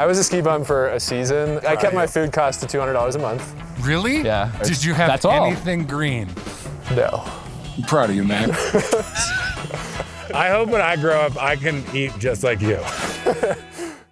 I was a ski bum for a season. I kept my food cost to $200 a month. Really? Yeah. Did you have That's all. anything green? No. I'm proud of you, man. I hope when I grow up, I can eat just like you.